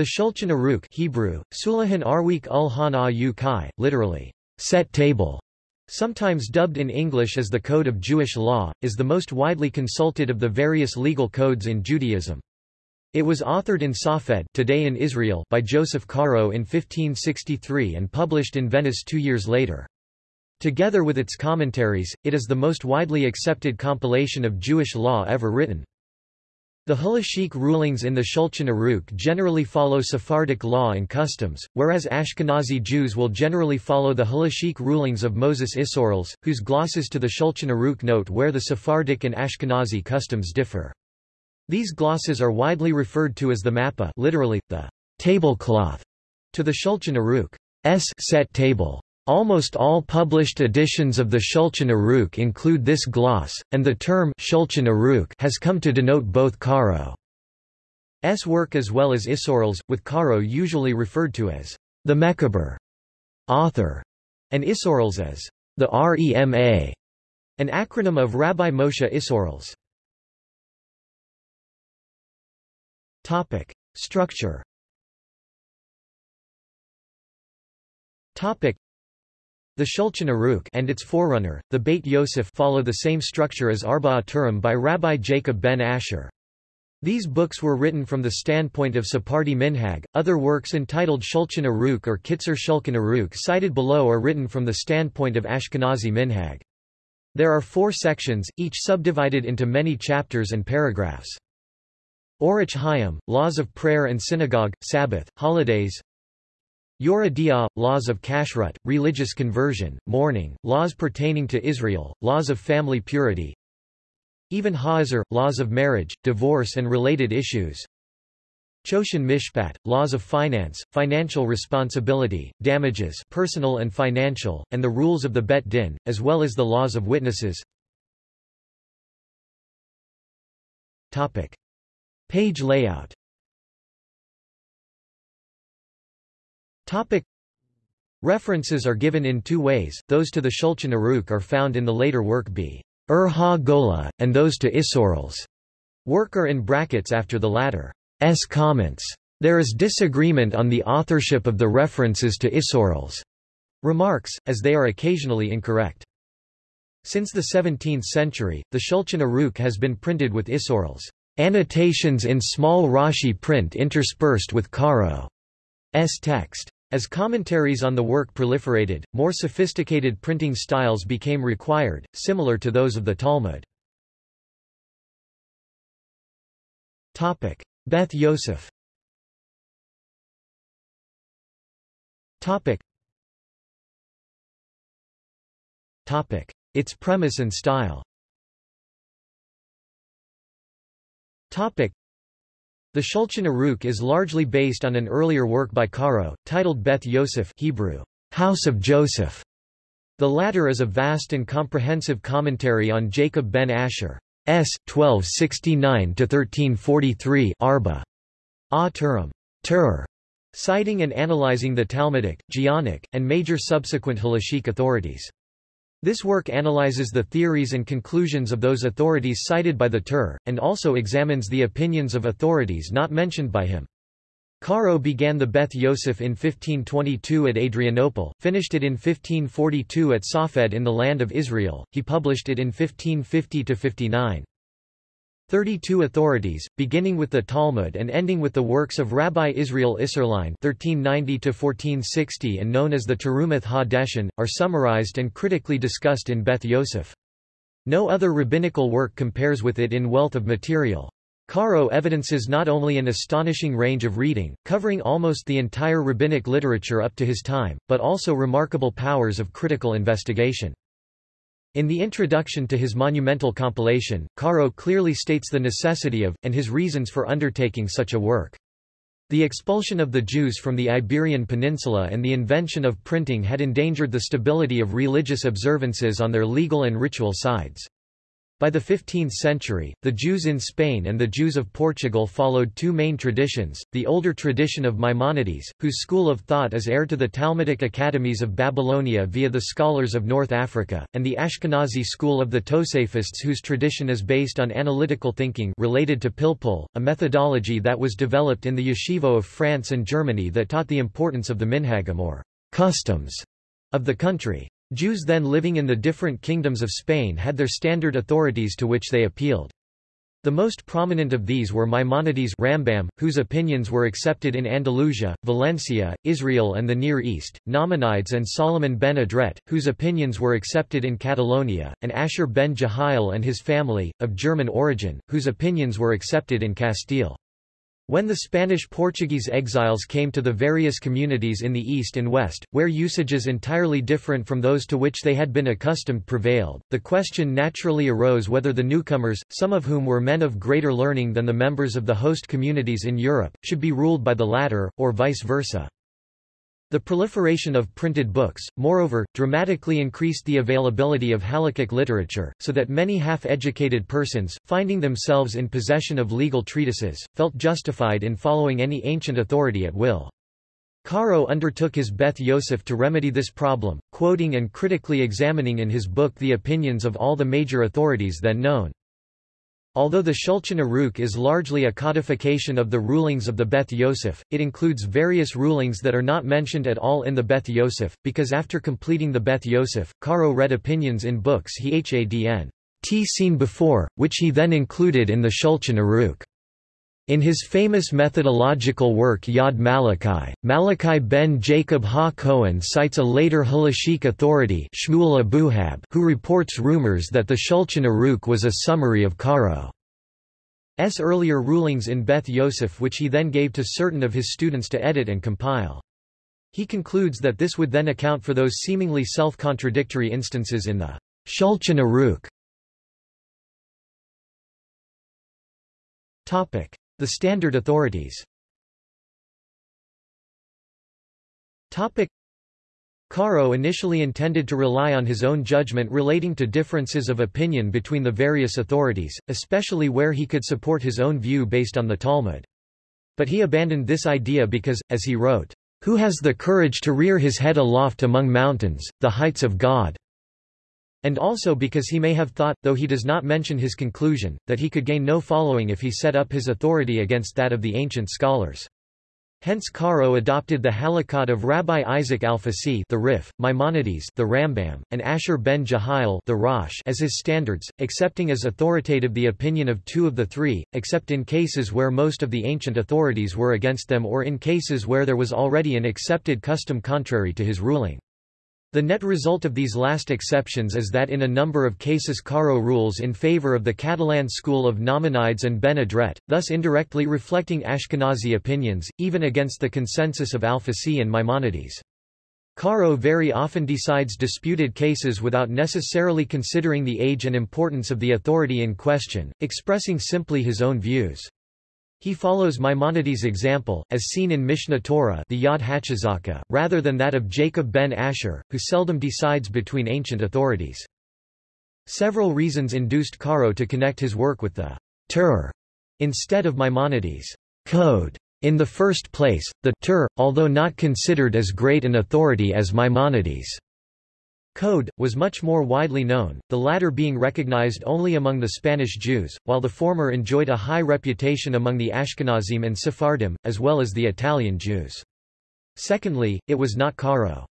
The Shulchan Aruch Hebrew, Sulahan Arweek ul Han literally, set table, sometimes dubbed in English as the Code of Jewish Law, is the most widely consulted of the various legal codes in Judaism. It was authored in Safed today in Israel by Joseph Caro in 1563 and published in Venice two years later. Together with its commentaries, it is the most widely accepted compilation of Jewish law ever written. The halachic rulings in the Shulchan Aruch generally follow Sephardic law and customs, whereas Ashkenazi Jews will generally follow the halachic rulings of Moses Isserles, whose glosses to the Shulchan Aruch note where the Sephardic and Ashkenazi customs differ. These glosses are widely referred to as the mappa literally, the tablecloth, to the Shulchan Aruch's set table. Almost all published editions of the Shulchan Aruch include this gloss, and the term Shulchan Aruch has come to denote both Caro's work as well as Isserles, with Caro usually referred to as the Mechaber author, and Isserles as the Rema, an acronym of Rabbi Moshe Isserles. Topic: Structure. Topic: the Shulchan Aruch and its forerunner, the Beit Yosef follow the same structure as Arba'a Turim by Rabbi Jacob ben Asher. These books were written from the standpoint of Sephardi Minhag. Other works entitled Shulchan Aruch or Kitzer Shulchan Aruch cited below are written from the standpoint of Ashkenazi Minhag. There are four sections, each subdivided into many chapters and paragraphs. Orach Chaim, Laws of Prayer and Synagogue, Sabbath, Holidays Yoreh De'ah, laws of kashrut, religious conversion, mourning, laws pertaining to Israel, laws of family purity. Even Ha'ezer, laws of marriage, divorce and related issues. Choshen Mishpat, laws of finance, financial responsibility, damages personal and financial, and the rules of the Bet Din, as well as the laws of witnesses. Topic. Page layout Topic. References are given in two ways, those to the Shulchan Aruch are found in the later work B. Ur Ha-Gola, and those to Isserles. Work are in brackets after the latter's comments. There is disagreement on the authorship of the references to Isserles' remarks, as they are occasionally incorrect. Since the 17th century, the Shulchan Aruch has been printed with Isserles' annotations in small Rashi print interspersed with Caro's text. As commentaries on the work proliferated, more sophisticated printing styles became required, similar to those of the Talmud. Beth Yosef Its premise and style the Shulchan Aruch is largely based on an earlier work by Caro, titled Beth Yosef Hebrew, House of Joseph. The latter is a vast and comprehensive commentary on Jacob ben Asher. S. 1269-1343 Arba. A Turim. Tur. Citing and analyzing the Talmudic, Geonic, and major subsequent halachic authorities. This work analyzes the theories and conclusions of those authorities cited by the Tur, and also examines the opinions of authorities not mentioned by him. Caro began the Beth Yosef in 1522 at Adrianople, finished it in 1542 at Safed in the land of Israel, he published it in 1550–59. Thirty-two authorities, beginning with the Talmud and ending with the works of Rabbi Israel Isserlein (1390–1460) and known as the Terumath Ha-Deshen, are summarized and critically discussed in Beth Yosef. No other rabbinical work compares with it in wealth of material. Caro evidences not only an astonishing range of reading, covering almost the entire rabbinic literature up to his time, but also remarkable powers of critical investigation. In the introduction to his monumental compilation, Caro clearly states the necessity of, and his reasons for undertaking such a work. The expulsion of the Jews from the Iberian Peninsula and the invention of printing had endangered the stability of religious observances on their legal and ritual sides. By the 15th century, the Jews in Spain and the Jews of Portugal followed two main traditions, the older tradition of Maimonides, whose school of thought is heir to the Talmudic academies of Babylonia via the scholars of North Africa, and the Ashkenazi school of the Tosafists whose tradition is based on analytical thinking related to Pilpul, a methodology that was developed in the yeshivo of France and Germany that taught the importance of the minhagim or customs of the country. Jews then living in the different kingdoms of Spain had their standard authorities to which they appealed. The most prominent of these were Maimonides Rambam, whose opinions were accepted in Andalusia, Valencia, Israel and the Near East, Nachmanides and Solomon ben Adret, whose opinions were accepted in Catalonia, and Asher ben Jehiel and his family, of German origin, whose opinions were accepted in Castile. When the Spanish-Portuguese exiles came to the various communities in the east and west, where usages entirely different from those to which they had been accustomed prevailed, the question naturally arose whether the newcomers, some of whom were men of greater learning than the members of the host communities in Europe, should be ruled by the latter, or vice versa. The proliferation of printed books, moreover, dramatically increased the availability of halakhic literature, so that many half-educated persons, finding themselves in possession of legal treatises, felt justified in following any ancient authority at will. Caro undertook his Beth Yosef to remedy this problem, quoting and critically examining in his book the opinions of all the major authorities then known. Although the Shulchan Aruch is largely a codification of the rulings of the Beth Yosef, it includes various rulings that are not mentioned at all in the Beth Yosef, because after completing the Beth Yosef, Caro read opinions in books he hadn t seen before, which he then included in the Shulchan Aruch. In his famous methodological work Yad Malachi, Malachi ben Jacob ha-Kohen cites a later halachic authority Shmuel Abuhab who reports rumors that the Shulchan Aruch was a summary of Caro's earlier rulings in Beth Yosef which he then gave to certain of his students to edit and compile. He concludes that this would then account for those seemingly self-contradictory instances in the Shulchan Aruch. The standard authorities Caro initially intended to rely on his own judgment relating to differences of opinion between the various authorities, especially where he could support his own view based on the Talmud. But he abandoned this idea because, as he wrote, "...who has the courage to rear his head aloft among mountains, the heights of God?" And also because he may have thought, though he does not mention his conclusion, that he could gain no following if he set up his authority against that of the ancient scholars. Hence Caro adopted the halakot of Rabbi Isaac Alfasi the Rif, Maimonides the Rambam, and Asher ben Jehiel the Rosh as his standards, accepting as authoritative the opinion of two of the three, except in cases where most of the ancient authorities were against them or in cases where there was already an accepted custom contrary to his ruling. The net result of these last exceptions is that in a number of cases Caro rules in favor of the Catalan school of Nachmanides and Ben Adret, thus indirectly reflecting Ashkenazi opinions, even against the consensus of Alfasi and Maimonides. Caro very often decides disputed cases without necessarily considering the age and importance of the authority in question, expressing simply his own views. He follows Maimonides' example, as seen in Mishneh Torah the Yad Hachazaka, rather than that of Jacob ben Asher, who seldom decides between ancient authorities. Several reasons induced Caro to connect his work with the Tur instead of Maimonides' code. In the first place, the Tur, although not considered as great an authority as Maimonides' Code, was much more widely known, the latter being recognized only among the Spanish Jews, while the former enjoyed a high reputation among the Ashkenazim and Sephardim, as well as the Italian Jews. Secondly, it was not Caro's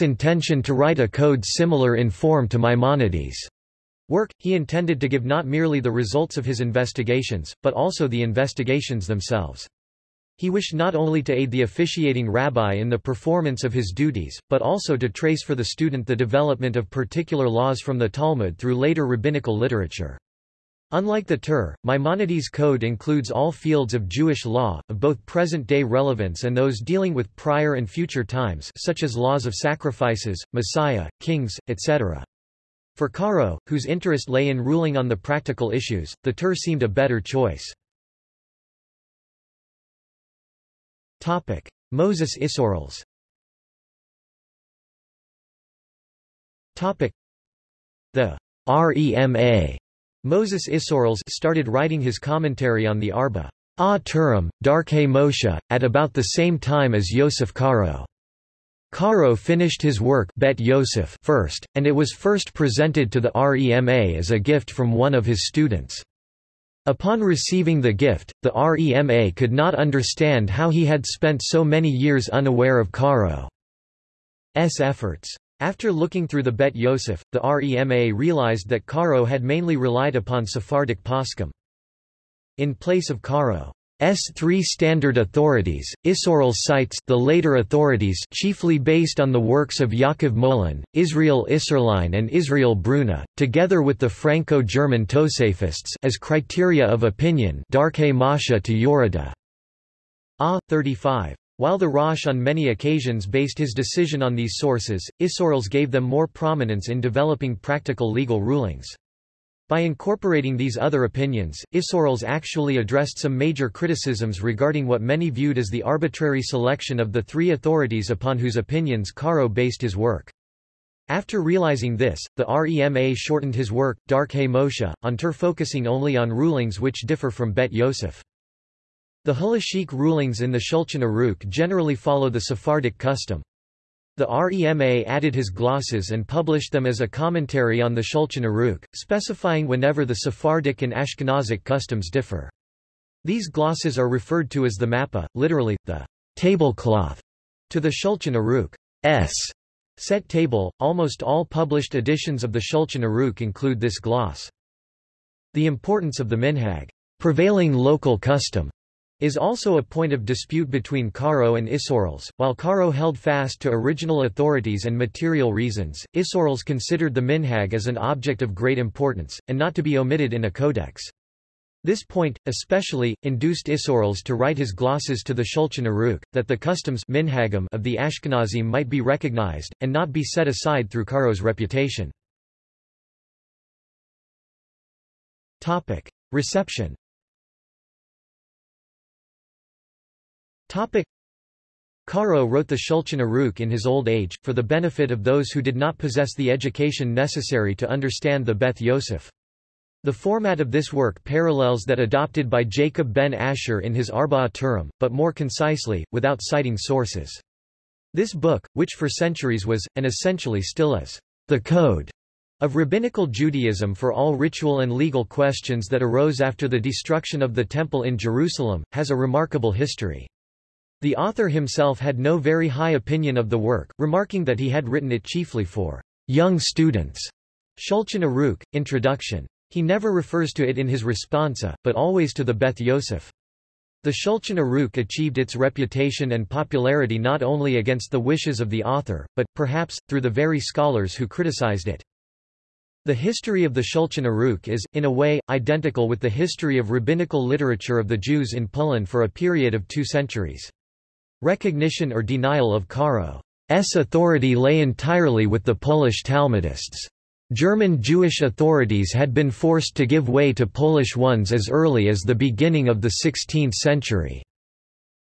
intention to write a code similar in form to Maimonides' work, he intended to give not merely the results of his investigations, but also the investigations themselves. He wished not only to aid the officiating rabbi in the performance of his duties, but also to trace for the student the development of particular laws from the Talmud through later rabbinical literature. Unlike the Tur, Maimonides' code includes all fields of Jewish law, of both present-day relevance and those dealing with prior and future times such as laws of sacrifices, Messiah, kings, etc. For Caro, whose interest lay in ruling on the practical issues, the Tur seemed a better choice. Topic: Moses Isserles. Topic: The REMA Moses Isserles started writing his commentary on the Arba Turim, Darkei Moshe, at about the same time as Yosef Karo. Karo finished his work Bet Yosef first, and it was first presented to the REMA as a gift from one of his students. Upon receiving the gift, the REMA could not understand how he had spent so many years unaware of Caro's efforts. After looking through the Bet Yosef, the REMA realized that Caro had mainly relied upon Sephardic poskim. In place of Caro, S3 standard authorities, Isserles cites the later authorities chiefly based on the works of Yaakov Molin, Israel Isserlein and Israel Bruna, together with the Franco-German Tosafists as criteria of opinion Darkei Moshe to Yoreh De'ah. A. 35. While the Rosh on many occasions based his decision on these sources, Isserles gave them more prominence in developing practical legal rulings. By incorporating these other opinions, Isserles actually addressed some major criticisms regarding what many viewed as the arbitrary selection of the three authorities upon whose opinions Caro based his work. After realizing this, the REMA shortened his work, Darkei Moshe, on Tur focusing only on rulings which differ from Bet Yosef. The halachic rulings in the Shulchan Aruch generally follow the Sephardic custom. The REMA added his glosses and published them as a commentary on the Shulchan Aruch, specifying whenever the Sephardic and Ashkenazic customs differ. These glosses are referred to as the mappa, literally, the tablecloth, to the Shulchan Aruch's set table. Almost all published editions of the Shulchan Aruch include this gloss. The importance of the minhag, prevailing local custom, is also a point of dispute between Karo and Isserles. While Karo held fast to original authorities and material reasons, Isserles considered the minhag as an object of great importance, and not to be omitted in a codex. This point, especially, induced Isserles to write his glosses to the Shulchan Aruch, that the customs minhagim of the Ashkenazim might be recognized, and not be set aside through Karo's reputation. Reception Topic. Karo wrote the Shulchan Aruch in his old age, for the benefit of those who did not possess the education necessary to understand the Beth Yosef. The format of this work parallels that adopted by Jacob ben Asher in his Arba'a Turim, but more concisely, without citing sources. This book, which for centuries was, and essentially still is, the code of rabbinical Judaism for all ritual and legal questions that arose after the destruction of the Temple in Jerusalem, has a remarkable history. The author himself had no very high opinion of the work, remarking that he had written it chiefly for young students. Shulchan Aruch, Introduction. He never refers to it in his responsa, but always to the Beth Yosef. The Shulchan Aruch achieved its reputation and popularity not only against the wishes of the author, but, perhaps, through the very scholars who criticized it. The history of the Shulchan Aruch is, in a way, identical with the history of rabbinical literature of the Jews in Poland for a period of two centuries. Recognition or denial of Karo's authority lay entirely with the Polish Talmudists. German Jewish authorities had been forced to give way to Polish ones as early as the beginning of the 16th century.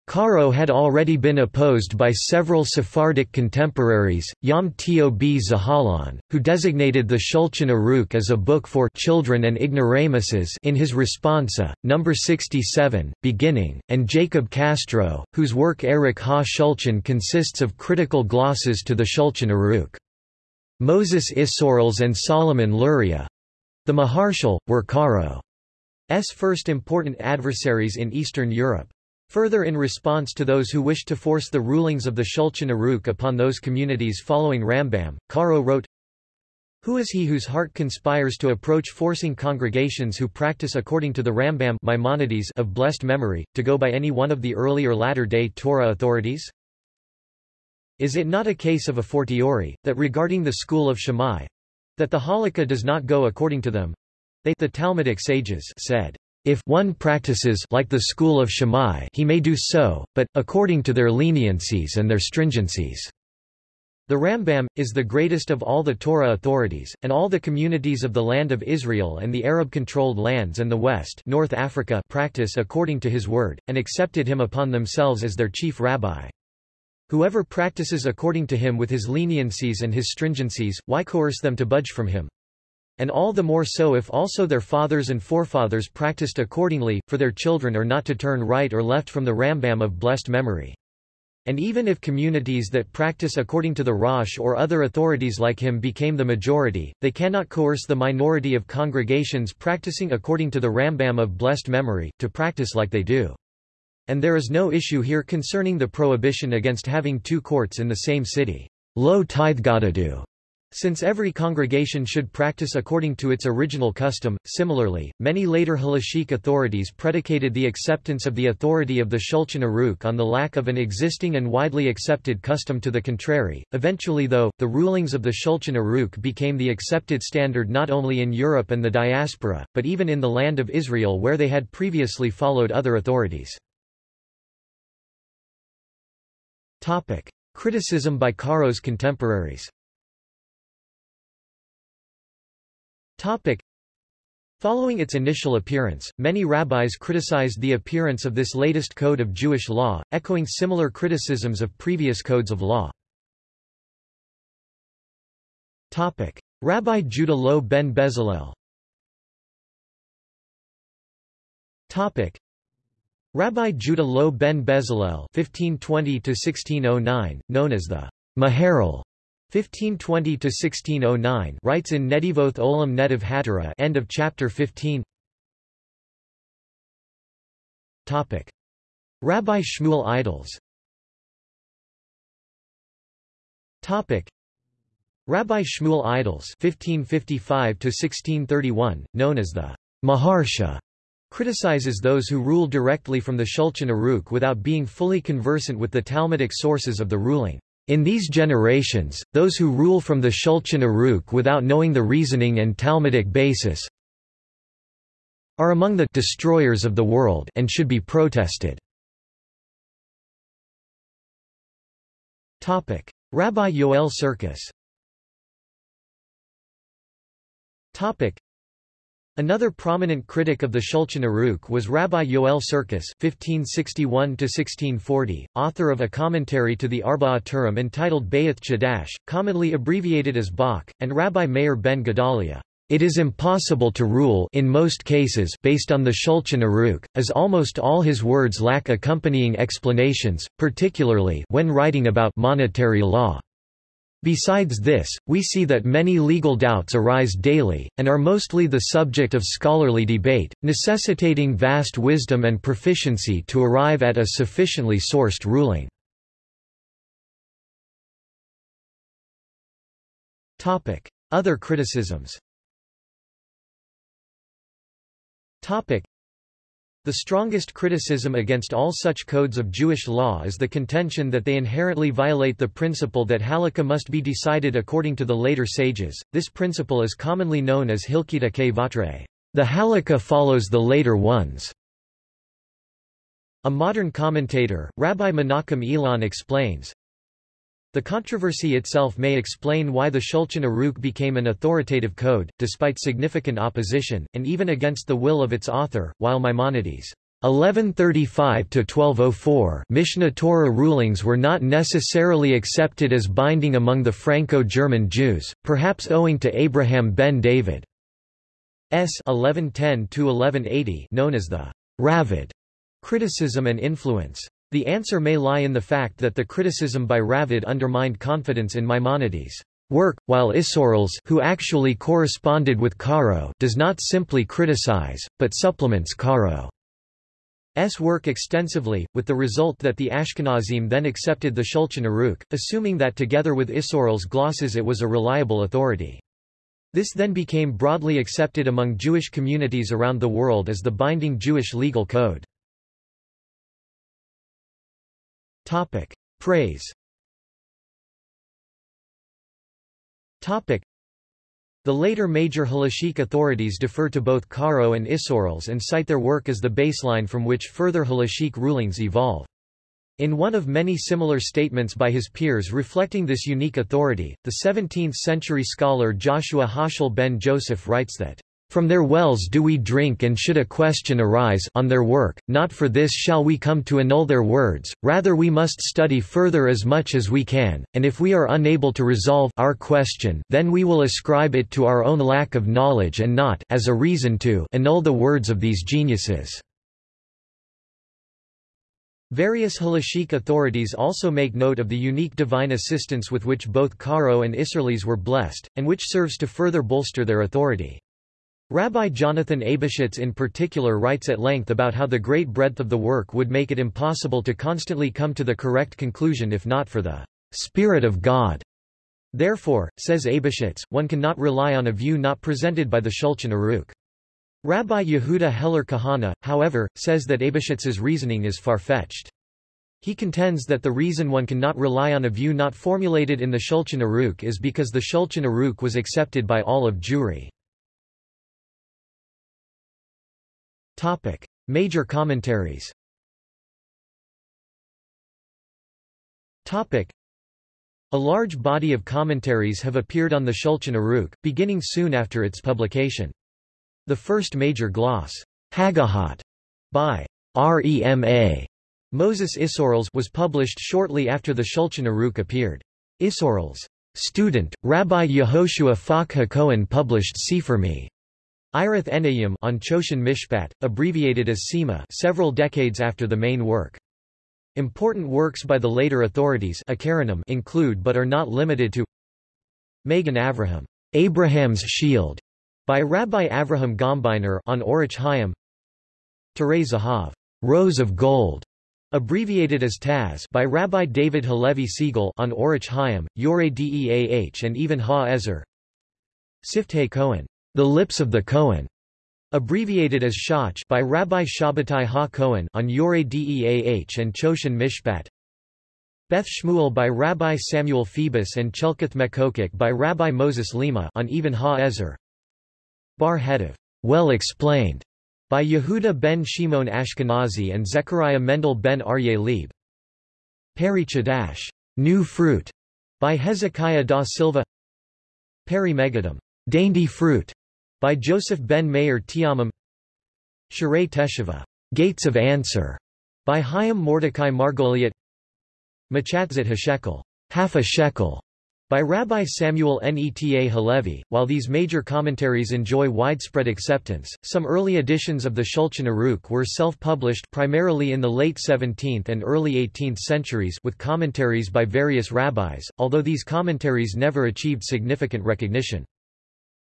Karo had already been opposed by several Sephardic contemporaries, Yom Tob Zahalan, who designated the Shulchan Aruch as a book for children and ignoramuses in his responsa, number 67, beginning, and Jacob Castro, whose work Erech ha-Shulchan consists of critical glosses to the Shulchan Aruch. Moses Isserles and Solomon Luria, the Maharshal, were Karo's first important adversaries in Eastern Europe. Further in response to those who wished to force the rulings of the Shulchan Aruch upon those communities following Rambam, Karo wrote, Who is he whose heart conspires to approach forcing congregations who practice according to the Rambam Maimonides of blessed memory, to go by any one of the early or latter-day Torah authorities? Is it not a case of a fortiori, that regarding the school of Shammai, that the Halakha does not go according to them? They the Talmudic sages said, if one practices like the school of Shammai he may do so, but, according to their leniencies and their stringencies. The Rambam, is the greatest of all the Torah authorities, and all the communities of the land of Israel and the Arab-controlled lands and the West North Africa practice according to his word, and accepted him upon themselves as their chief rabbi. Whoever practices according to him with his leniencies and his stringencies, why coerce them to budge from him? And all the more so if also their fathers and forefathers practiced accordingly, for their children are not to turn right or left from the Rambam of blessed memory. And even if communities that practice according to the Rosh or other authorities like him became the majority, they cannot coerce the minority of congregations practicing according to the Rambam of blessed memory, to practice like they do. And there is no issue here concerning the prohibition against having two courts in the same city. Lo do. Since every congregation should practice according to its original custom, similarly, many later halachic authorities predicated the acceptance of the authority of the Shulchan Aruch on the lack of an existing and widely accepted custom to the contrary. Eventually though, the rulings of the Shulchan Aruch became the accepted standard not only in Europe and the diaspora, but even in the land of Israel where they had previously followed other authorities. Criticism by Caro's contemporaries Topic. Following its initial appearance, many rabbis criticized the appearance of this latest code of Jewish law, echoing similar criticisms of previous codes of law. Topic. Rabbi Judah Loew ben Bezalel Topic. Rabbi Judah Loew ben Bezalel (1520–1609), known as the Maharal 1520–1609 writes in Netivoth Olam Netiv Hatara end of chapter 15 Topic. Rabbi Shmuel Eidels Topic. Rabbi Shmuel Eidels 1555–1631, known as the Maharsha, criticizes those who rule directly from the Shulchan Aruch without being fully conversant with the Talmudic sources of the ruling. In these generations, those who rule from the Shulchan Aruch without knowing the reasoning and Talmudic basis are among the destroyers of the world and should be protested. Rabbi Yoel Sirkis. Another prominent critic of the Shulchan Aruch was Rabbi Yoel Sirkis (1561–1640), author of a commentary to the Arba'a Turim entitled Bayith Chadash, commonly abbreviated as Bach, and Rabbi Meir ben Gedalia. It is impossible to rule in most cases based on the Shulchan Aruch, as almost all his words lack accompanying explanations, particularly when writing about monetary law. Besides this, we see that many legal doubts arise daily, and are mostly the subject of scholarly debate, necessitating vast wisdom and proficiency to arrive at a sufficiently sourced ruling. Other criticisms the strongest criticism against all such codes of Jewish law is the contention that they inherently violate the principle that halakha must be decided according to the later sages. This principle is commonly known as Hilkita ke vatre. The halakha follows the later ones. A modern commentator, Rabbi Menachem Elon explains, the controversy itself may explain why the Shulchan Aruch became an authoritative code, despite significant opposition, and even against the will of its author, while Maimonides' 1135–1204 Mishneh Torah rulings were not necessarily accepted as binding among the Franco-German Jews, perhaps owing to Abraham ben David's 1110–1180 known as the Raavad criticism and influence. The answer may lie in the fact that the criticism by Raavad undermined confidence in Maimonides' work, while Isserles who actually corresponded with Caro does not simply criticize, but supplements Caro's work extensively, with the result that the Ashkenazim then accepted the Shulchan Aruch, assuming that together with Isserles glosses it was a reliable authority. This then became broadly accepted among Jewish communities around the world as the binding Jewish legal code. Topic. Praise Topic. The later major halachic authorities defer to both Karo and Isserles and cite their work as the baseline from which further halachic rulings evolve. In one of many similar statements by his peers reflecting this unique authority, the 17th-century scholar Joshua Heschel ben Joseph writes that From their wells do we drink and should a question arise on their work, not for this shall we come to annul their words, rather we must study further as much as we can, and if we are unable to resolve our question then we will ascribe it to our own lack of knowledge and not as a reason to annul the words of these geniuses. Various Halachic authorities also make note of the unique divine assistance with which both Karo and Isserles were blessed, and which serves to further bolster their authority. Rabbi Jonathan Eybeschutz in particular writes at length about how the great breadth of the work would make it impossible to constantly come to the correct conclusion if not for the Spirit of God. Therefore, says Eybeschutz, one cannot rely on a view not presented by the Shulchan Aruch. Rabbi Yehuda Heller Kahana, however, says that Eybeschutz's reasoning is far-fetched. He contends that the reason one cannot rely on a view not formulated in the Shulchan Aruch is because the Shulchan Aruch was accepted by all of Jewry. Topic: Major commentaries. Topic: A large body of commentaries have appeared on the Shulchan Aruch, beginning soon after its publication. The first major gloss, Hagahot, by Rema Moses Isserles was published shortly after the Shulchan Aruch appeared. Isserles' student, Rabbi Yehoshua Falk Cohen published Sefer Me Irath Enayim on Choshen Mishpat, abbreviated as SEMA several decades after the main work. Important works by the later authorities include but are not limited to Magen Avraham, Abraham's Shield, by Rabbi Avraham Gombiner on Orach Chaim Turei Zahav, Rose of Gold, abbreviated as Taz by Rabbi David Halevi Segal on Orach Chaim, Yoreh Deah and even Ha-Ezer Siftei Cohen, the Lips of the Cohen, abbreviated as Shach by Rabbi Shabbatai Ha-Cohen on Yoreh Deah and Choshen Mishpat. Beth Shmuel by Rabbi Samuel Phoebus and Chelkath Mechokek by Rabbi Moses Lima on Even Ha-Ezer. Ba'er Hetev, well explained, by Yehuda ben Shimon Ashkenazi and Zechariah Mendel ben Aryeh Leib. Peri Chadash, new fruit, by Hezekiah da Silva. Peri Megadim, dainty fruit, by Joseph ben Meir Teomim Sharei Teshuvah, Gates of Answer, by Chaim Mordecai Margoliot Machatzit HaShekel, half a shekel, by Rabbi Samuel Neta Halevi. While these major commentaries enjoy widespread acceptance, some early editions of the Shulchan Aruch were self-published primarily in the late 17th and early 18th centuries with commentaries by various rabbis, although these commentaries never achieved significant recognition.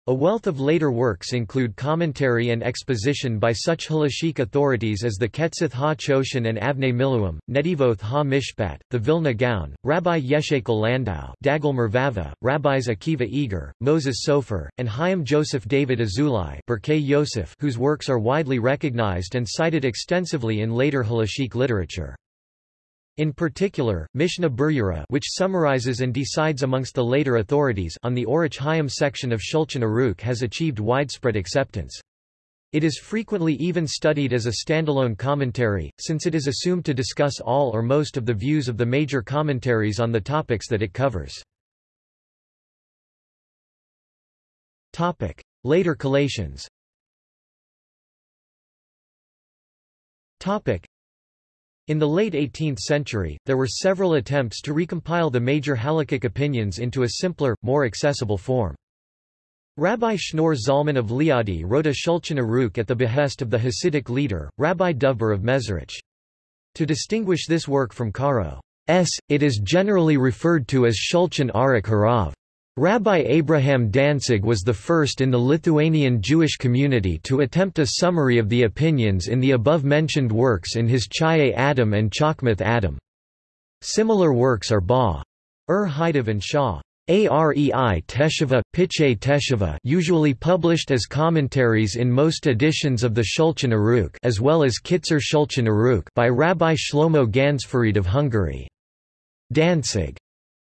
A wealth of later works include commentary and exposition by such halachic authorities as the Ketzith ha-Choshen and Avnei Miluim, Netivoth ha-Mishpat, the Vilna Gaon, Rabbi Yechezkel Landau, Dagul Mervavah, Rabbis Akiva Eger, Moses Sofer, and Chaim Joseph David Azulai Yosef, whose works are widely recognized and cited extensively in later halachic literature. In particular, Mishnah Berurah which summarizes and decides amongst the later authorities on the Orach Chaim section of Shulchan Aruch has achieved widespread acceptance. It is frequently even studied as a standalone commentary, since it is assumed to discuss all or most of the views of the major commentaries on the topics that it covers. Later collations in the late 18th century, there were several attempts to recompile the major halakhic opinions into a simpler, more accessible form. Rabbi Shneur Zalman of Liadi wrote a Shulchan Aruch at the behest of the Hasidic leader, Rabbi Dovber of Mezerich. To distinguish this work from Karo's, it is generally referred to as Shulchan Aruch Harav. Rabbi Abraham Danzig was the first in the Lithuanian Jewish community to attempt a summary of the opinions in the above-mentioned works in his Chayei Adam and Chokmath Adam. Similar works are Ba. Ur Haidav and Shah. Arei Teshuvah, Pitchei Teshuvah usually published as commentaries in most editions of the Shulchan Aruch as well as Kitzer Shulchan Aruch by Rabbi Shlomo Gansfried of Hungary. Danzig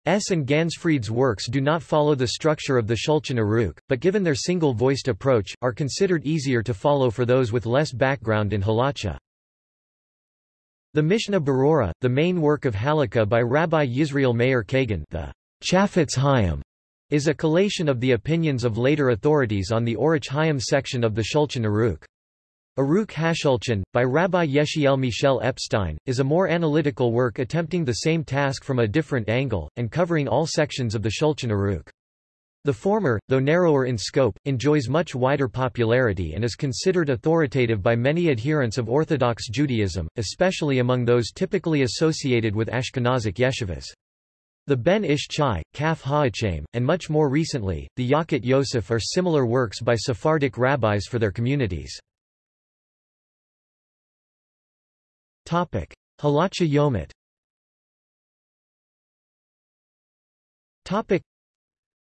S. and Gansfried's works do not follow the structure of the Shulchan Aruch, but given their single-voiced approach, are considered easier to follow for those with less background in halacha. The Mishnah Berurah, the main work of Halakha by Rabbi Yisrael Meir Kagan the Chafetz Chaim, is a collation of the opinions of later authorities on the Orach Chaim section of the Shulchan Aruch. Aruch HaShulchan, by Rabbi Yechiel Michel Epstein, is a more analytical work attempting the same task from a different angle, and covering all sections of the Shulchan Aruch. The former, though narrower in scope, enjoys much wider popularity and is considered authoritative by many adherents of Orthodox Judaism, especially among those typically associated with Ashkenazic yeshivas. The Ben Ish Chai, Kaf Ha'achaim, and much more recently, the Yalkut Yosef are similar works by Sephardic rabbis for their communities. Halacha Yomit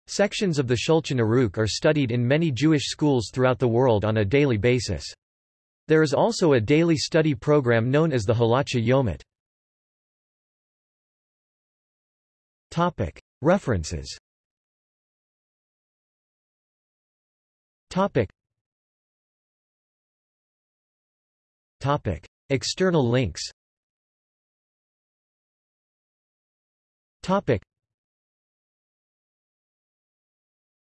Sections of the Shulchan Aruch are studied in many Jewish schools throughout the world on a daily basis. There is also a daily study program known as the Halacha Yomit. Topic. References Topic. Topic. External links Topic.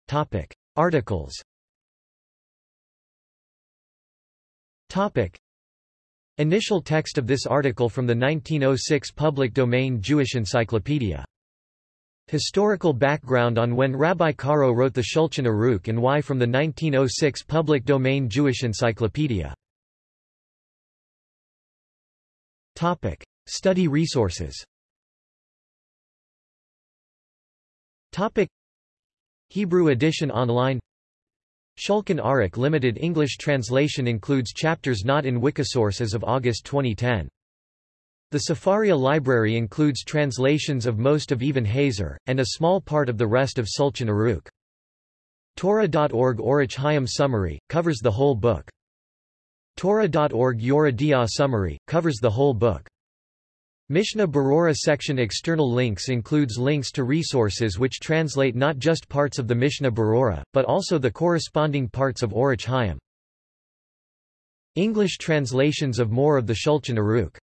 Topic. Articles Topic. Initial text of this article from the 1906 public domain Jewish Encyclopedia Historical background on when Rabbi Caro wrote the Shulchan Aruch and why from the 1906 public domain Jewish Encyclopedia. Topic. Study resources Topic. Hebrew edition online Shulchan Aruch limited English translation includes chapters not in Wikisource as of August 2010. The Sefaria library includes translations of most of Even HaEzer, and a small part of the rest of Shulchan Aruch. Torah.org Orach Chaim Summary, covers the whole book. Torah.org Yoreh Summary, covers the whole book. Mishnah Berurah section External links includes links to resources which translate not just parts of the Mishnah Berurah, but also the corresponding parts of Orach Chaim. English translations of more of the Shulchan Aruch